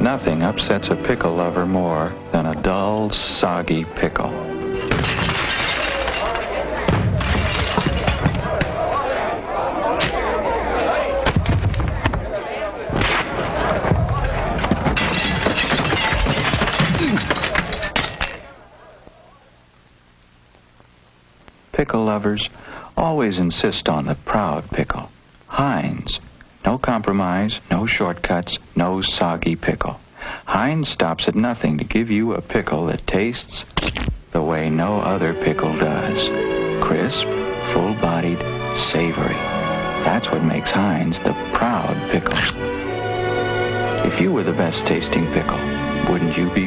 Nothing upsets a pickle lover more than a dull, soggy pickle. Pickle lovers always insist on the proud pickle. No compromise, no shortcuts, no soggy pickle. Heinz stops at nothing to give you a pickle that tastes the way no other pickle does. Crisp, full-bodied, savory. That's what makes Heinz the proud pickle. If you were the best tasting pickle, wouldn't you be?